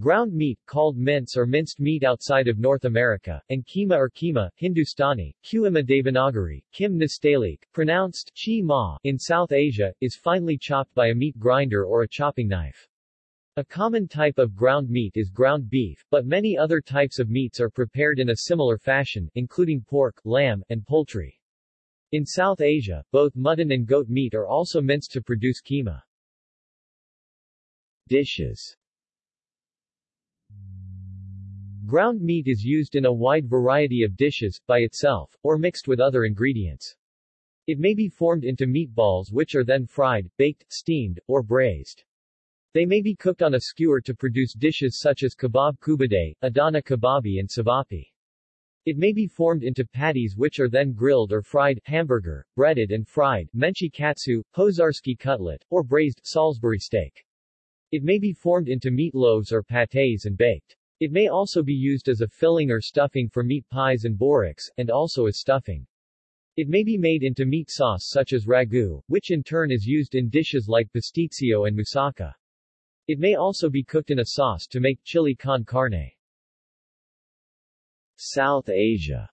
Ground meat, called mince or minced meat outside of North America, and keema or keema, Hindustani, Kuima Devanagari, Kim Nastaliq, pronounced chi ma, in South Asia, is finely chopped by a meat grinder or a chopping knife. A common type of ground meat is ground beef, but many other types of meats are prepared in a similar fashion, including pork, lamb, and poultry. In South Asia, both mutton and goat meat are also minced to produce keema. Dishes Ground meat is used in a wide variety of dishes, by itself, or mixed with other ingredients. It may be formed into meatballs which are then fried, baked, steamed, or braised. They may be cooked on a skewer to produce dishes such as kebab koobideh, adana kebabi and savapi. It may be formed into patties which are then grilled or fried, hamburger, breaded and fried, menchi katsu, Pozharsky cutlet, or braised, Salisbury steak. It may be formed into meat loaves or pâtés and baked. It may also be used as a filling or stuffing for meat pies and boreks, and also as stuffing. It may be made into meat sauce such as ragu, which in turn is used in dishes like pasticcio and moussaka. It may also be cooked in a sauce to make chili con carne. South Asia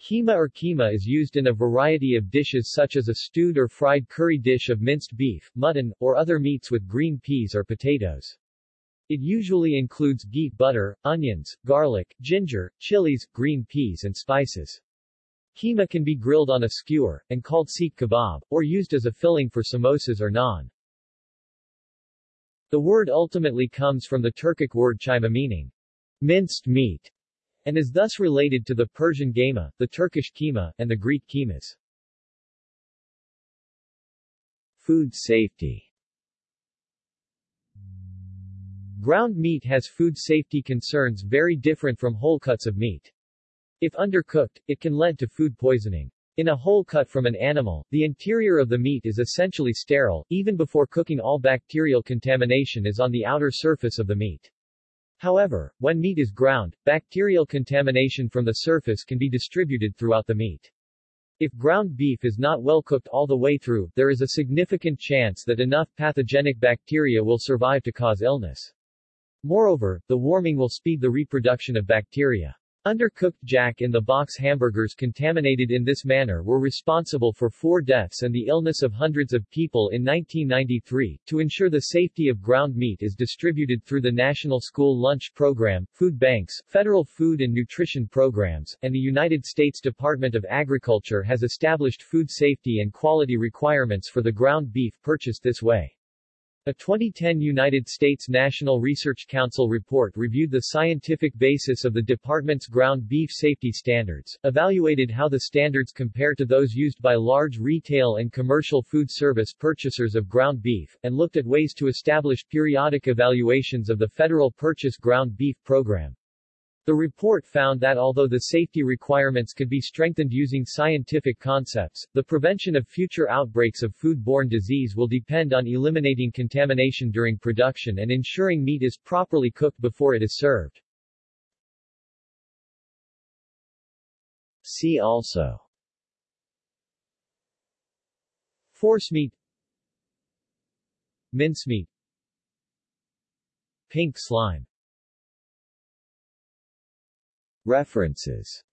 Keema or keema is used in a variety of dishes such as a stewed or fried curry dish of minced beef, mutton, or other meats with green peas or potatoes. It usually includes ghee, butter, onions, garlic, ginger, chilies, green peas and spices. Keema can be grilled on a skewer, and called seekh kebab, or used as a filling for samosas or naan. The word ultimately comes from the Turkic word chima meaning minced meat, and is thus related to the Persian gama, the Turkish keema, and the Greek kemas. Food safety Ground meat has food safety concerns very different from whole cuts of meat. If undercooked, it can lead to food poisoning. In a whole cut from an animal, the interior of the meat is essentially sterile, even before cooking all bacterial contamination is on the outer surface of the meat. However, when meat is ground, bacterial contamination from the surface can be distributed throughout the meat. If ground beef is not well cooked all the way through, there is a significant chance that enough pathogenic bacteria will survive to cause illness. Moreover, the warming will speed the reproduction of bacteria. Undercooked Jack in the Box hamburgers contaminated in this manner were responsible for four deaths and the illness of hundreds of people in 1993. To ensure the safety of ground meat is distributed through the National School Lunch Program, food banks, federal food and nutrition programs, and the United States Department of Agriculture has established food safety and quality requirements for the ground beef purchased this way. A 2010 United States National Research Council report reviewed the scientific basis of the department's ground beef safety standards, evaluated how the standards compare to those used by large retail and commercial food service purchasers of ground beef, and looked at ways to establish periodic evaluations of the Federal Purchase Ground Beef Program. The report found that although the safety requirements could be strengthened using scientific concepts, the prevention of future outbreaks of food-borne disease will depend on eliminating contamination during production and ensuring meat is properly cooked before it is served. See also Forcemeat Mincemeat Pink slime References